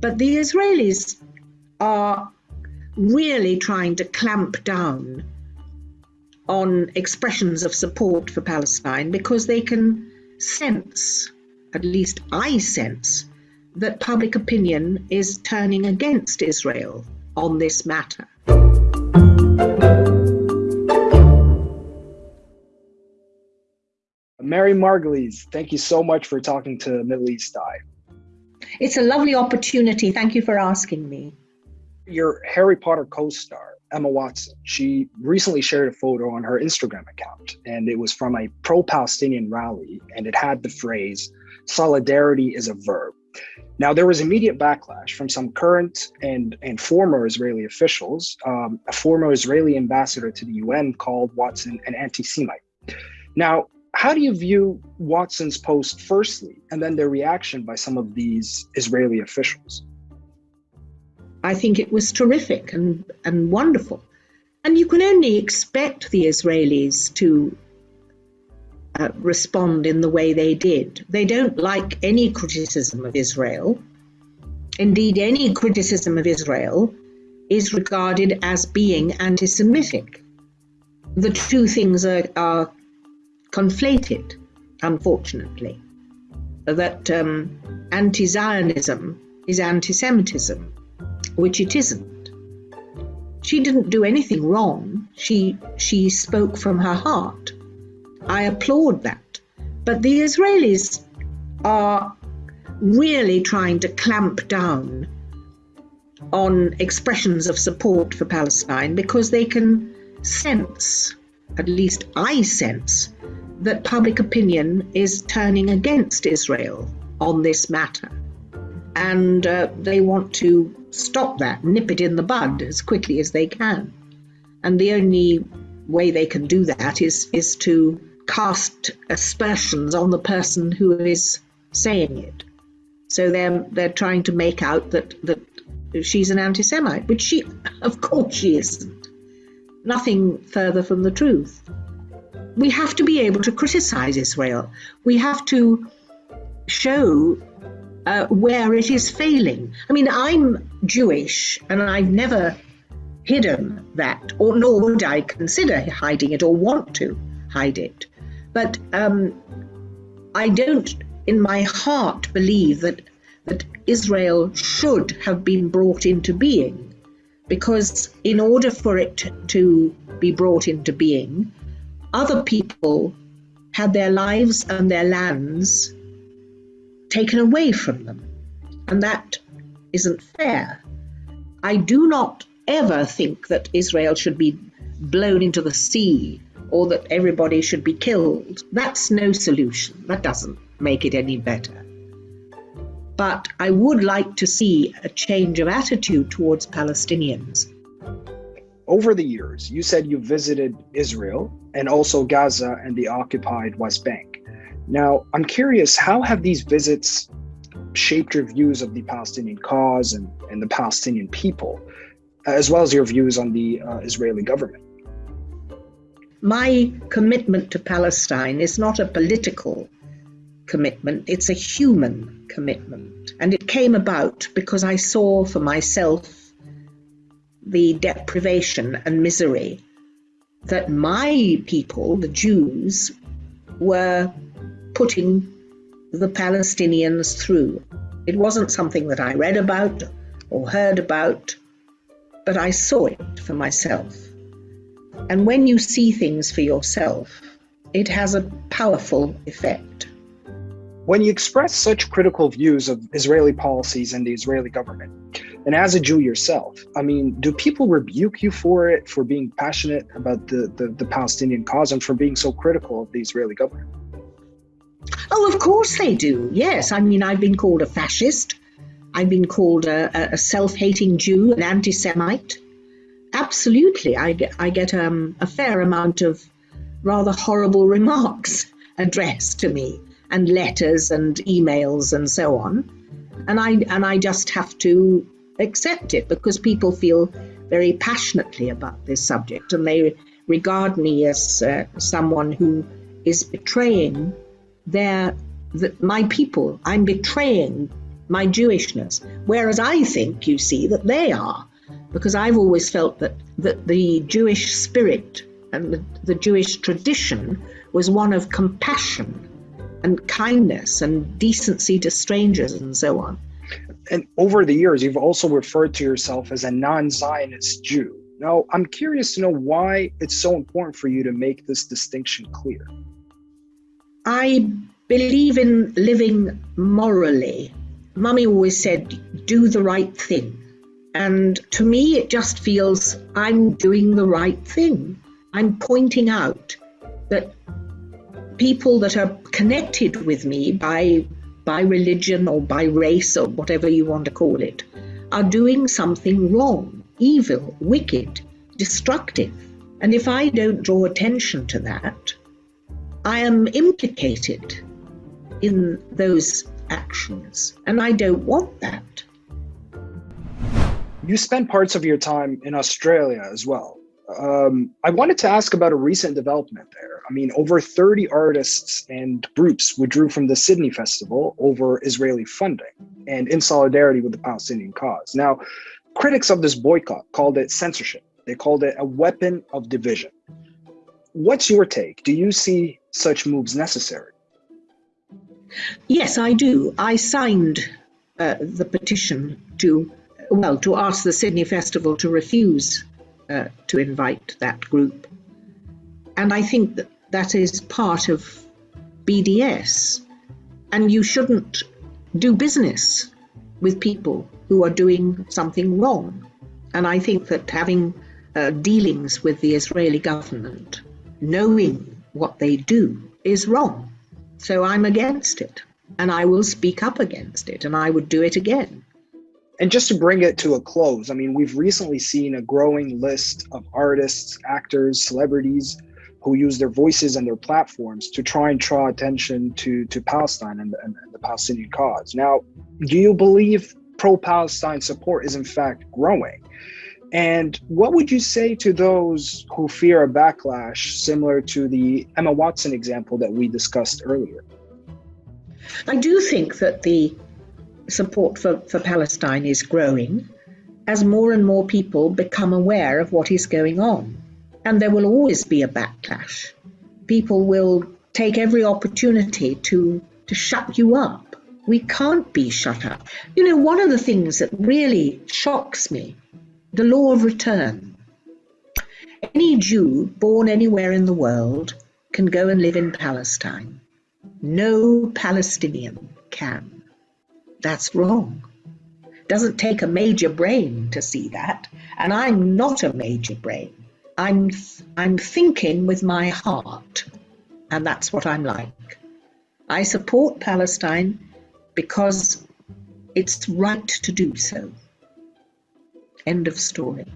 But the Israelis are really trying to clamp down on expressions of support for Palestine because they can sense, at least I sense, that public opinion is turning against Israel on this matter. Miriam Margolyes, thank you so much for talking to Middle East Eye. It's a lovely opportunity. Thank you for asking me. Your Harry Potter co star, Emma Watson, she recently shared a photo on her Instagram account, and it was from a pro Palestinian rally, and it had the phrase, Solidarity is a verb. Now, there was immediate backlash from some current and, and former Israeli officials. Um, a former Israeli ambassador to the UN called Watson an anti Semite. Now, how do you view Watson's post firstly, and then the reaction by some of these Israeli officials? I think it was terrific and, and wonderful. And you can only expect the Israelis to uh, respond in the way they did. They don't like any criticism of Israel. Indeed, any criticism of Israel is regarded as being anti Semitic. The two things are, are conflated, unfortunately, that um, anti Zionism is anti Semitism, which it isn't. She didn't do anything wrong. She, she spoke from her heart. I applaud that. But the Israelis are really trying to clamp down on expressions of support for Palestine because they can sense, at least I sense, that public opinion is turning against Israel on this matter. And uh, they want to stop that, nip it in the bud as quickly as they can. And the only way they can do that is, is to cast aspersions on the person who is saying it. So they're, they're trying to make out that, that she's an anti Semite, which she, of course, she isn't. Nothing further from the truth we have to be able to criticize Israel. We have to show uh, where it is failing. I mean, I'm Jewish and I've never hidden that, or nor would I consider hiding it or want to hide it. But um, I don't, in my heart, believe that that Israel should have been brought into being, because in order for it to be brought into being, other people had their lives and their lands taken away from them. And that isn't fair. I do not ever think that Israel should be blown into the sea or that everybody should be killed. That's no solution. That doesn't make it any better. But I would like to see a change of attitude towards Palestinians over the years, you said you visited Israel and also Gaza and the occupied West Bank. Now, I'm curious, how have these visits shaped your views of the Palestinian cause and, and the Palestinian people, as well as your views on the uh, Israeli government? My commitment to Palestine is not a political commitment, it's a human commitment. And it came about because I saw for myself the deprivation and misery that my people, the Jews, were putting the Palestinians through. It wasn't something that I read about or heard about, but I saw it for myself. And when you see things for yourself, it has a powerful effect. When you express such critical views of Israeli policies and the Israeli government, and as a Jew yourself, I mean, do people rebuke you for it, for being passionate about the, the, the Palestinian cause and for being so critical of the Israeli government? Oh, of course they do. Yes. I mean, I've been called a fascist. I've been called a, a self hating Jew, an anti Semite. Absolutely. I get, I get um, a fair amount of rather horrible remarks addressed to me, and letters and emails and so on. And I, and I just have to accept it because people feel very passionately about this subject and they regard me as uh, someone who is betraying their the, my people. I'm betraying my Jewishness. Whereas I think, you see, that they are, because I've always felt that, that the Jewish spirit and the, the Jewish tradition was one of compassion and kindness and decency to strangers and so on. And over the years, you've also referred to yourself as a non Zionist Jew. Now, I'm curious to know why it's so important for you to make this distinction clear. I believe in living morally. Mummy always said, do the right thing. And to me, it just feels I'm doing the right thing. I'm pointing out that people that are connected with me by, by religion or by race or whatever you want to call it are doing something wrong, evil, wicked, destructive. And if I don't draw attention to that, I am implicated in those actions, and I don't want that. You spend parts of your time in Australia as well. Um, I wanted to ask about a recent development there. I mean, over 30 artists and groups withdrew from the Sydney Festival over Israeli funding and in solidarity with the Palestinian cause. Now, critics of this boycott called it censorship. They called it a weapon of division. What's your take? Do you see such moves necessary? Yes, I do. I signed uh, the petition to, well, to ask the Sydney Festival to refuse uh, to invite that group. And I think that that is part of BDS. And you shouldn't do business with people who are doing something wrong. And I think that having uh, dealings with the Israeli government, knowing what they do, is wrong. So I'm against it. And I will speak up against it. And I would do it again. And just to bring it to a close, I mean, we've recently seen a growing list of artists, actors, celebrities who use their voices and their platforms to try and draw attention to, to Palestine and, and, and the Palestinian cause. Now, do you believe pro Palestine support is in fact growing? And what would you say to those who fear a backlash similar to the Emma Watson example that we discussed earlier? I do think that the support for, for Palestine is growing as more and more people become aware of what is going on. And there will always be a backlash. People will take every opportunity to, to shut you up. We can't be shut up. You know, one of the things that really shocks me the law of return. Any Jew born anywhere in the world can go and live in Palestine. No Palestinian can. That's wrong. Doesn't take a major brain to see that. And I'm not a major brain. I'm, I'm thinking with my heart. And that's what I'm like. I support Palestine because it's right to do so. End of story.